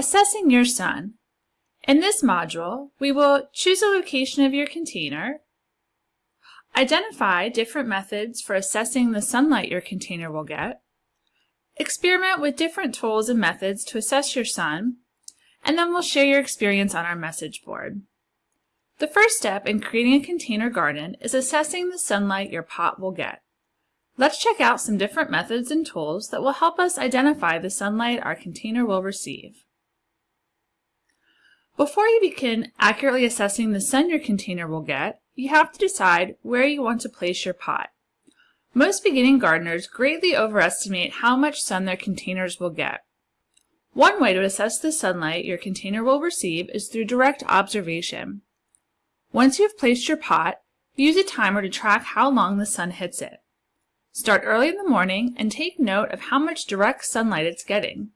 Assessing your sun. In this module, we will choose a location of your container, identify different methods for assessing the sunlight your container will get, experiment with different tools and methods to assess your sun, and then we'll share your experience on our message board. The first step in creating a container garden is assessing the sunlight your pot will get. Let's check out some different methods and tools that will help us identify the sunlight our container will receive. Before you begin accurately assessing the sun your container will get, you have to decide where you want to place your pot. Most beginning gardeners greatly overestimate how much sun their containers will get. One way to assess the sunlight your container will receive is through direct observation. Once you have placed your pot, use a timer to track how long the sun hits it. Start early in the morning and take note of how much direct sunlight it's getting.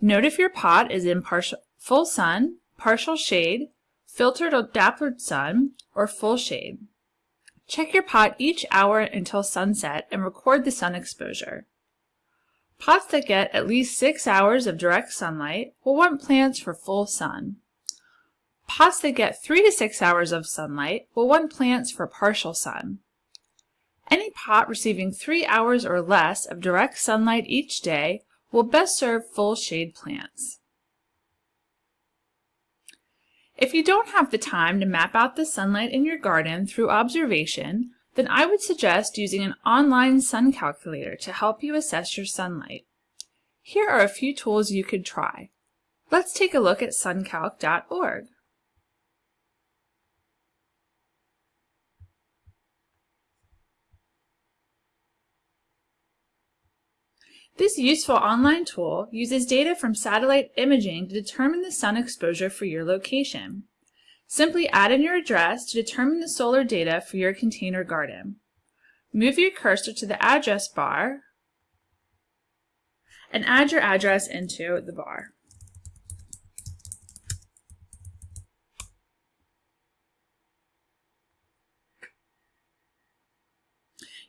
Note if your pot is in partial, full sun, partial shade, filtered or dappled sun, or full shade. Check your pot each hour until sunset and record the sun exposure. Pots that get at least 6 hours of direct sunlight will want plants for full sun. Pots that get 3 to 6 hours of sunlight will want plants for partial sun. Any pot receiving 3 hours or less of direct sunlight each day will best serve full shade plants. If you don't have the time to map out the sunlight in your garden through observation, then I would suggest using an online sun calculator to help you assess your sunlight. Here are a few tools you could try. Let's take a look at suncalc.org. This useful online tool uses data from satellite imaging to determine the sun exposure for your location. Simply add in your address to determine the solar data for your container garden. Move your cursor to the address bar and add your address into the bar.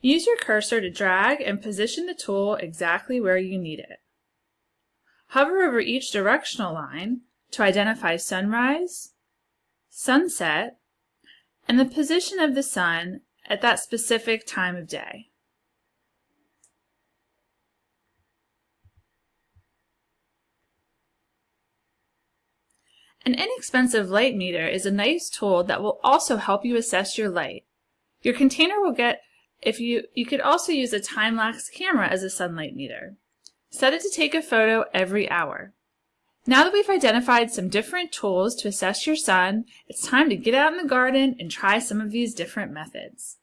Use your cursor to drag and position the tool exactly where you need it. Hover over each directional line to identify sunrise, sunset, and the position of the sun at that specific time of day. An inexpensive light meter is a nice tool that will also help you assess your light. Your container will get if you, you could also use a time-lapse camera as a sunlight meter. Set it to take a photo every hour. Now that we've identified some different tools to assess your sun, it's time to get out in the garden and try some of these different methods.